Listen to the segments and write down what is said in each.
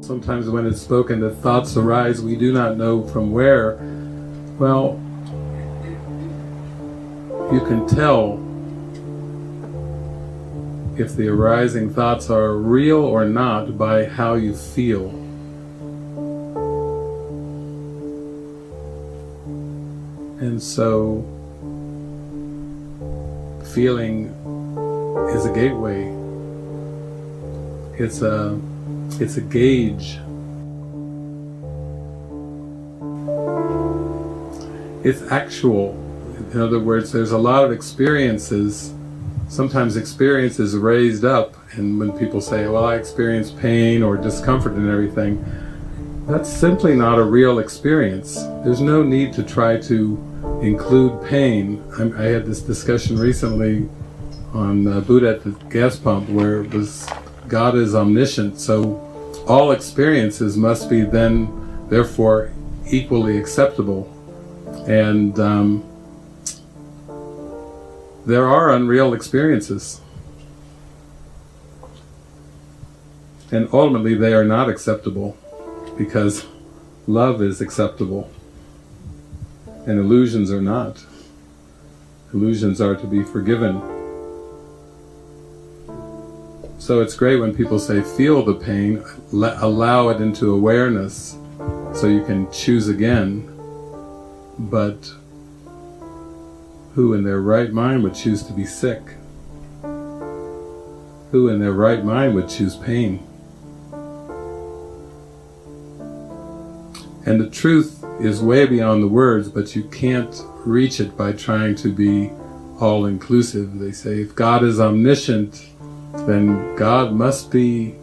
sometimes when it's spoken that thoughts arise, we do not know from where. Well, you can tell if the arising thoughts are real or not by how you feel. And so, feeling is a gateway. It's a, it's a gauge. It's actual. In other words, there's a lot of experiences sometimes experience is raised up and when people say, well I experience pain or discomfort and everything, that's simply not a real experience. There's no need to try to include pain. I'm, i had this discussion recently on uh, Buddha at the gas pump where it was God is omniscient so all experiences must be then therefore equally acceptable and um, there are unreal experiences. And ultimately they are not acceptable because love is acceptable and illusions are not. Illusions are to be forgiven. So it's great when people say feel the pain, allow it into awareness so you can choose again, but who in their right mind would choose to be sick? Who in their right mind would choose pain? And the truth is way beyond the words, but you can't reach it by trying to be all-inclusive. They say if God is omniscient, then God must be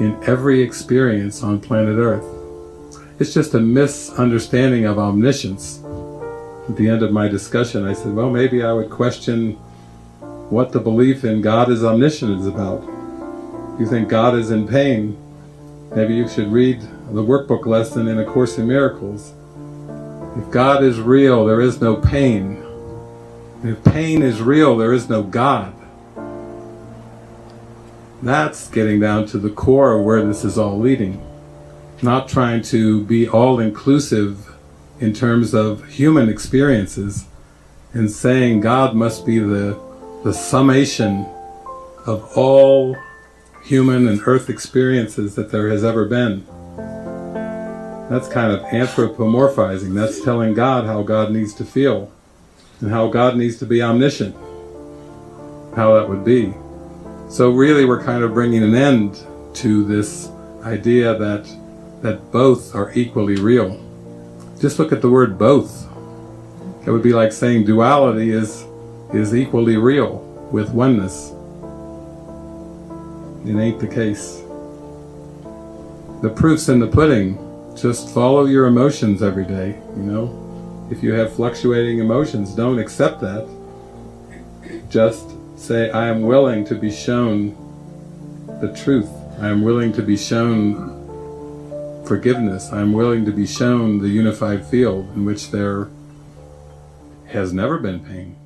in every experience on planet Earth. It's just a misunderstanding of omniscience at the end of my discussion, I said, well, maybe I would question what the belief in God is omniscient is about. If you think God is in pain, maybe you should read the workbook lesson in A Course in Miracles. If God is real, there is no pain. If pain is real, there is no God. That's getting down to the core of where this is all leading. Not trying to be all-inclusive in terms of human experiences and saying God must be the, the summation of all human and earth experiences that there has ever been. That's kind of anthropomorphizing. That's telling God how God needs to feel and how God needs to be omniscient. How that would be. So really we're kind of bringing an end to this idea that that both are equally real. Just look at the word both. It would be like saying duality is, is equally real with oneness. It ain't the case. The proof's in the pudding. Just follow your emotions every day, you know. If you have fluctuating emotions, don't accept that. Just say, I am willing to be shown the truth. I am willing to be shown forgiveness. I'm willing to be shown the unified field in which there has never been pain.